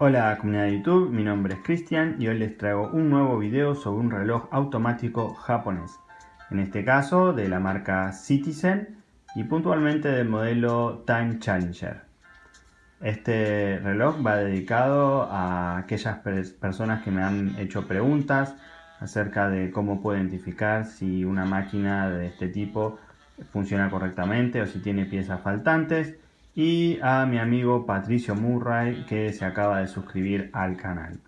Hola comunidad de YouTube, mi nombre es Cristian y hoy les traigo un nuevo video sobre un reloj automático japonés. En este caso de la marca Citizen y puntualmente del modelo Time Challenger. Este reloj va dedicado a aquellas personas que me han hecho preguntas acerca de cómo puedo identificar si una máquina de este tipo funciona correctamente o si tiene piezas faltantes y a mi amigo Patricio Murray que se acaba de suscribir al canal.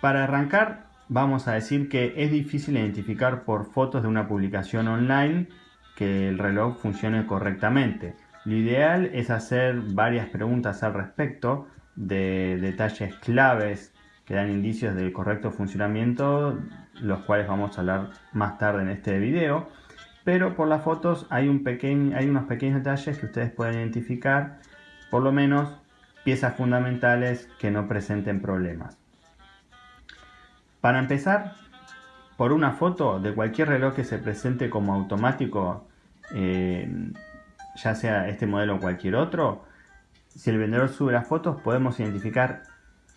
Para arrancar vamos a decir que es difícil identificar por fotos de una publicación online que el reloj funcione correctamente. Lo ideal es hacer varias preguntas al respecto de detalles claves que dan indicios del correcto funcionamiento, los cuales vamos a hablar más tarde en este video pero por las fotos hay, un pequeño, hay unos pequeños detalles que ustedes pueden identificar, por lo menos piezas fundamentales que no presenten problemas. Para empezar, por una foto de cualquier reloj que se presente como automático, eh, ya sea este modelo o cualquier otro, si el vendedor sube las fotos podemos identificar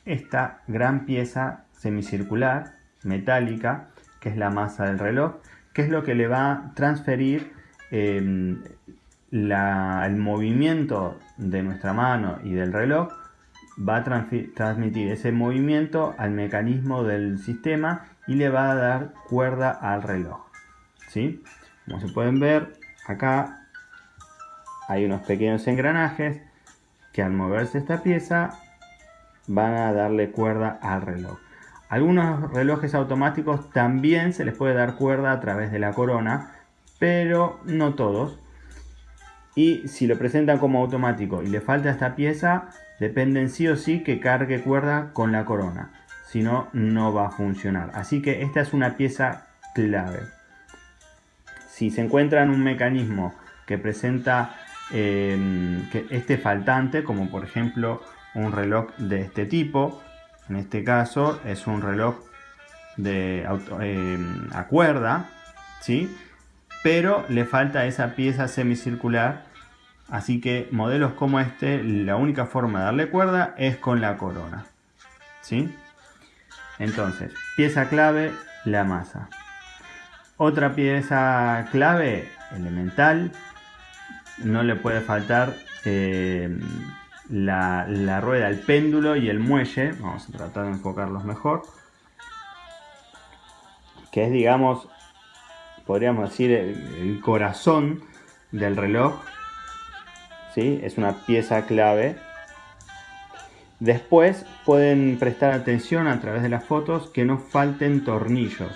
esta gran pieza semicircular, metálica, que es la masa del reloj, que es lo que le va a transferir em, el movimiento de nuestra mano y del reloj va a transmitir ese movimiento al mecanismo del sistema y le va a dar cuerda al reloj. ¿sí? Como se pueden ver, acá hay unos pequeños engranajes que al moverse esta pieza van a darle cuerda al reloj. Algunos relojes automáticos también se les puede dar cuerda a través de la corona, pero no todos. Y si lo presentan como automático y le falta esta pieza, dependen sí o sí que cargue cuerda con la corona. Si no, no va a funcionar. Así que esta es una pieza clave. Si se encuentra en un mecanismo que presenta eh, que este faltante, como por ejemplo un reloj de este tipo, en este caso es un reloj de eh, a cuerda, ¿sí? pero le falta esa pieza semicircular. Así que modelos como este, la única forma de darle cuerda es con la corona. ¿sí? Entonces, pieza clave, la masa. Otra pieza clave, elemental, no le puede faltar eh, la, rueda, el péndulo y el muelle. Vamos a tratar de enfocarlos mejor. Que es, digamos, podríamos decir, el, corazón del reloj. ¿Sí? Es una pieza clave. Después pueden prestar atención a través de las fotos que no falten tornillos.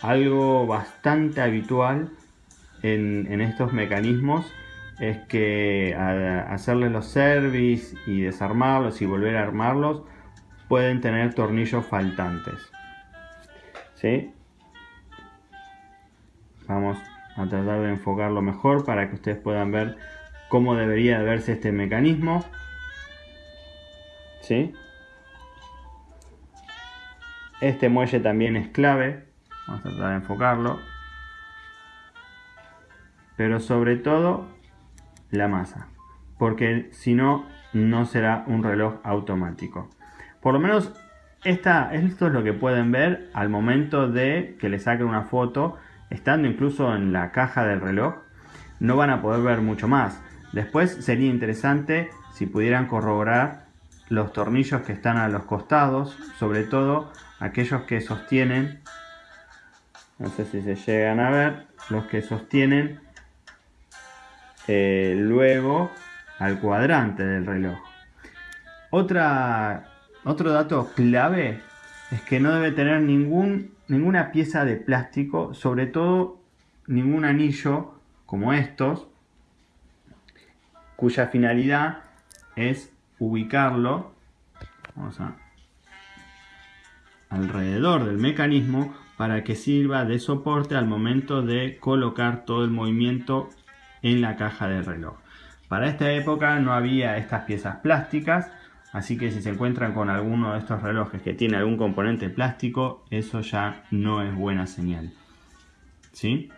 Algo bastante habitual en, en estos mecanismos es que al hacerles los service y desarmarlos y volver a armarlos pueden tener tornillos faltantes ¿sí? vamos a tratar de enfocarlo mejor para que ustedes puedan ver cómo debería verse este mecanismo ¿sí? este muelle también es clave vamos a tratar de enfocarlo pero sobre todo la masa, porque si no, no será un reloj automático. Por lo menos esta, esto es lo que pueden ver al momento de que le saquen una foto, estando incluso en la caja del reloj, no van a poder ver mucho más. Después sería interesante si pudieran corroborar los tornillos que están a los costados, sobre todo aquellos que sostienen, no sé si se llegan a ver, los que sostienen eh, luego al cuadrante del reloj. Otra, otro dato clave es que no debe tener ningún, ninguna pieza de plástico, sobre todo ningún anillo como estos, cuya finalidad es ubicarlo alrededor del mecanismo para que sirva de soporte al momento de colocar todo el movimiento en la caja del reloj. Para esta época no había estas piezas plásticas, así que si se encuentran con alguno de estos relojes que tiene algún componente plástico, eso ya no es buena señal. ¿Sí?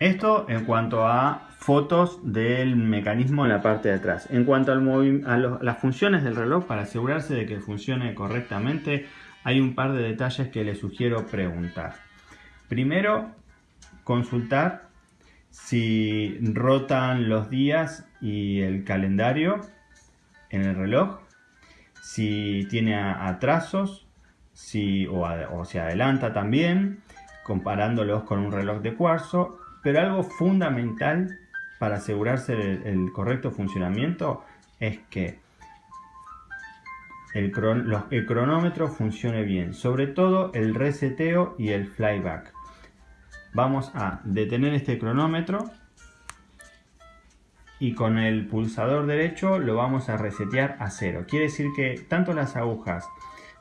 Esto en cuanto a fotos del mecanismo en la parte de atrás. En cuanto al a, las funciones del reloj, para asegurarse de que funcione correctamente, hay un par de detalles que les sugiero preguntar. Primero, consultar si rotan los días y el calendario en el reloj, si tiene atrasos, si, o, se adelanta también, comparándolos con un reloj de cuarzo, pero algo fundamental para asegurarse el, correcto funcionamiento es que el, cronómetro funcione bien, sobre todo el reseteo y el flyback. Vamos a detener este cronómetro y con el pulsador derecho lo vamos a resetear a cero. Quiere decir que tanto las agujas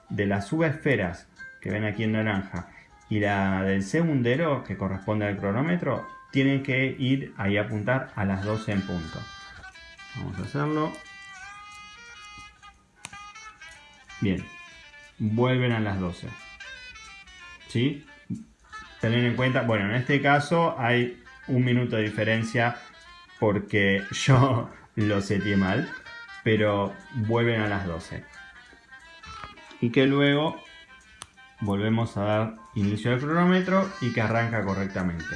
de las subesferas que ven aquí en naranja y la del segundero que corresponde al cronómetro tienen que ir ahí a apuntar a las 12 en punto. Vamos a hacerlo. Bien, vuelven a las 12. ¿Sí? Tener en cuenta, bueno, en este caso hay un minuto de diferencia porque yo lo seteé mal, pero vuelven a las 12. Y que luego volvemos a dar inicio al cronómetro y que arranca correctamente.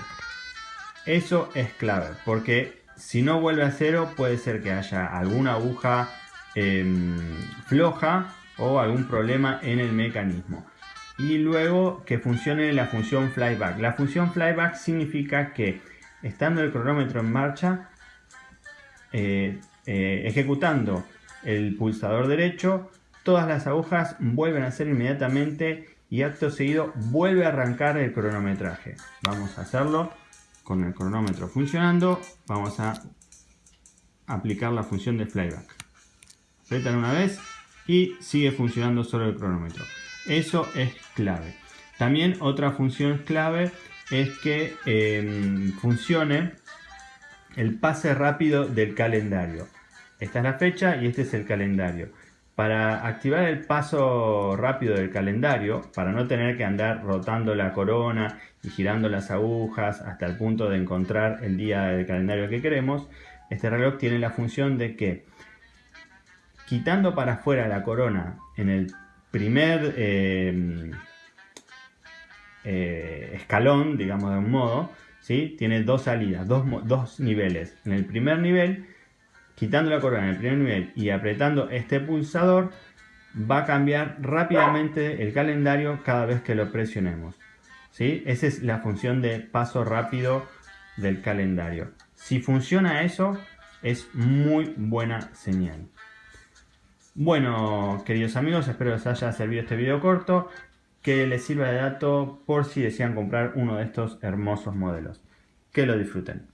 Eso es clave, porque si no vuelve a cero puede ser que haya alguna aguja em, floja o algún problema en el mecanismo. Y luego que funcione la función flyback. La función flyback significa que estando el cronómetro en marcha, eh, eh, ejecutando el pulsador derecho, todas las agujas vuelven a ser inmediatamente y acto seguido vuelve a arrancar el cronometraje. Vamos a hacerlo con el cronómetro funcionando, vamos a aplicar la función de flyback. Apretan una vez y sigue funcionando solo el cronómetro. Eso es clave. También otra función clave es que em, funcione el pase rápido del calendario. Esta es la fecha y este es el calendario. Para activar el paso rápido del calendario, para no tener que andar rotando la corona y girando las agujas hasta el punto de encontrar el día del calendario que queremos, este reloj tiene la función de que quitando para afuera la corona en el primer eh, eh, escalón, digamos de un modo, ¿sí? tiene dos salidas, dos, dos niveles. En el primer nivel quitando la corona en el primer nivel y apretando este pulsador, va a cambiar rápidamente el calendario cada vez que lo presionemos. ¿sí? Esa es la función de paso rápido del calendario. Si funciona eso, es muy buena señal. Bueno, queridos amigos, espero les haya servido este video corto, que les sirva de dato por si desean comprar uno de estos hermosos modelos. Que lo disfruten.